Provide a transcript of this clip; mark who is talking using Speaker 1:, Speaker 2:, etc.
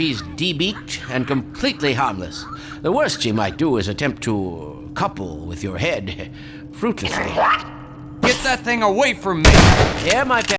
Speaker 1: she's debeaked and completely harmless. The worst she might do is attempt to couple with your head fruitlessly.
Speaker 2: Get that thing away from me!
Speaker 1: Yeah, my.